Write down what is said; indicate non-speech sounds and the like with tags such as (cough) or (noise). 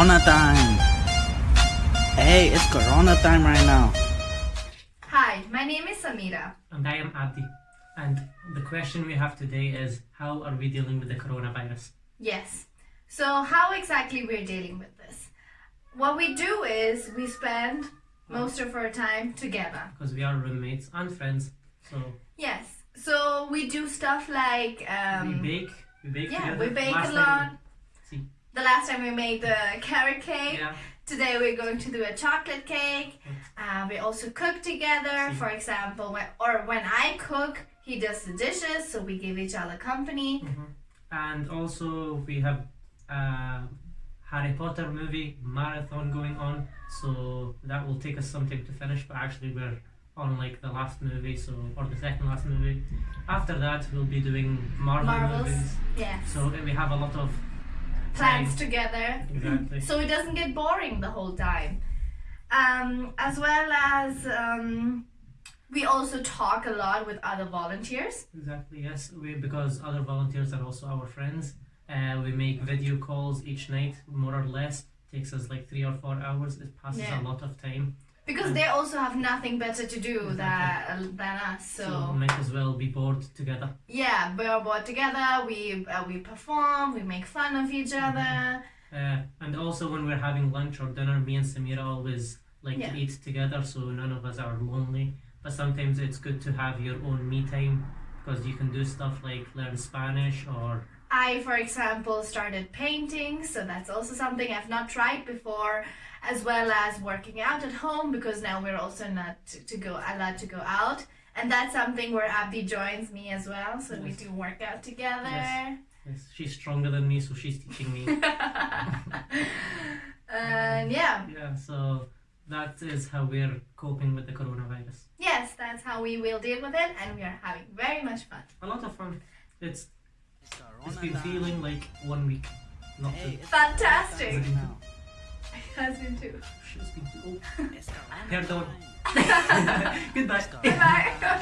Corona time. Hey, it's Corona time right now. Hi, my name is Samira. And I am Abdi. And the question we have today is how are we dealing with the coronavirus? Yes. So, how exactly we're dealing with this? What we do is we spend most of our time together. Because we are roommates and friends. So Yes. So we do stuff like um, we bake. We bake yeah, together. we bake Last a time lot. See. The last time we made the carrot cake. Yeah. Today we're going to do a chocolate cake. Uh, we also cook together. For example, when, or when I cook, he does the dishes, so we give each other company. Mhm. And also we have a Harry Potter movie marathon going on. So that will take us some time to finish. But actually we're on like the last movie, so or the second last movie. After that we'll be doing Marvel Marvels. movies. Yes. So uh, we have a lot of Plans together. Exactly. so it doesn't get boring the whole time. Um, as well as um, we also talk a lot with other volunteers. Exactly, yes. We because other volunteers are also our friends. Uh, we make video calls each night, more or less. Takes us like three or four hours. It passes Yeah. a lot of time. Because they also have nothing better to do Exactly. than, than us. So, So, might as well be bored together. yeah, we're bored together. We uh, we perform. We make fun of each Mm-hmm. other. Uh, and also when we're having lunch or dinner, me and Samira always like Yeah. to eat together, so none of us are lonely. But sometimes it's good to have your own me time because you can do stuff like learn Spanish or I, for example, started painting, so that's also something I've not tried before, as well as working out at home because now we're also not to, to go allowed to go out, and that's something where Abdi joins me as well, so we do work out together. Yes. yes, she's stronger than me, so she's teaching me. (laughs) (laughs) and um, yeah, Yeah, so that is how we're coping with the coronavirus. yes, that's how we will deal with it, and we are having very much fun. A lot of fun. It's It's it's been feeling like one week. Not Hey, two. Fantastic. Corona time. Has been too. She's been too. It's Corona Perdón. time. Goodbye. (laughs) (laughs) Bye.